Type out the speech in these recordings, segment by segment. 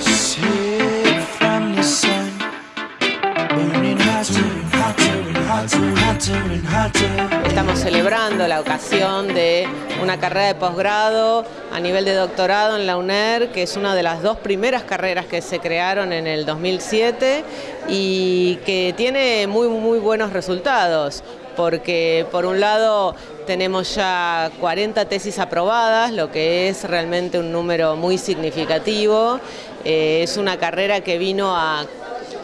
shade. From the sun. Burning hotter and hotter and hotter Estamos celebrando la ocasión de una carrera de posgrado a nivel de doctorado en la UNER, que es una de las dos primeras carreras que se crearon en el 2007 y que tiene muy, muy buenos resultados porque por un lado tenemos ya 40 tesis aprobadas, lo que es realmente un número muy significativo. Eh, es una carrera que vino a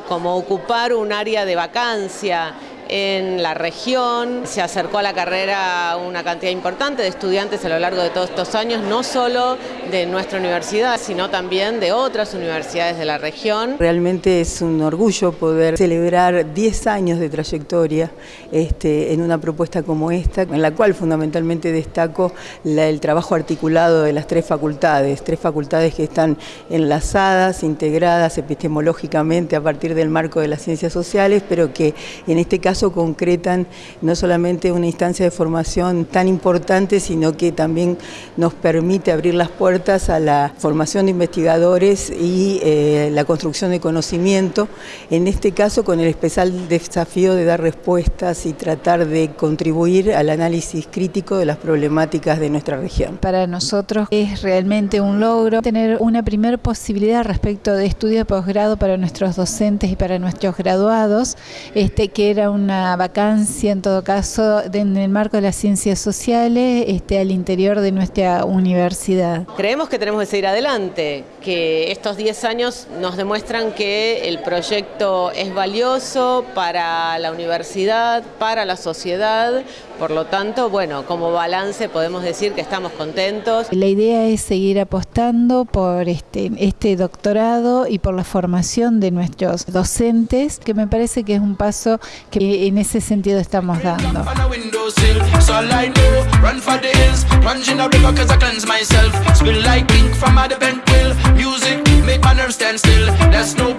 como ocupar un área de vacancia en la región, se acercó a la carrera una cantidad importante de estudiantes a lo largo de todos estos años, no solo de nuestra universidad, sino también de otras universidades de la región. Realmente es un orgullo poder celebrar 10 años de trayectoria este, en una propuesta como esta, en la cual fundamentalmente destaco el trabajo articulado de las tres facultades, tres facultades que están enlazadas, integradas epistemológicamente a partir del marco de las ciencias sociales, pero que en este caso concretan no solamente una instancia de formación tan importante, sino que también nos permite abrir las puertas a la formación de investigadores y eh, la construcción de conocimiento, en este caso con el especial desafío de dar respuestas y tratar de contribuir al análisis crítico de las problemáticas de nuestra región. Para nosotros es realmente un logro tener una primera posibilidad respecto de estudio de posgrado para nuestros docentes y para nuestros graduados, este, que era un una vacancia en todo caso en el marco de las ciencias sociales este, al interior de nuestra universidad. Creemos que tenemos que seguir adelante, que estos 10 años nos demuestran que el proyecto es valioso para la universidad, para la sociedad, por lo tanto, bueno, como balance podemos decir que estamos contentos. La idea es seguir apostando por este, este doctorado y por la formación de nuestros docentes, que me parece que es un paso que en ese sentido estamos dando. Plunge in a river cause I cleanse myself. Spill like ink from a bent will. Music make my nerves stand still. That's no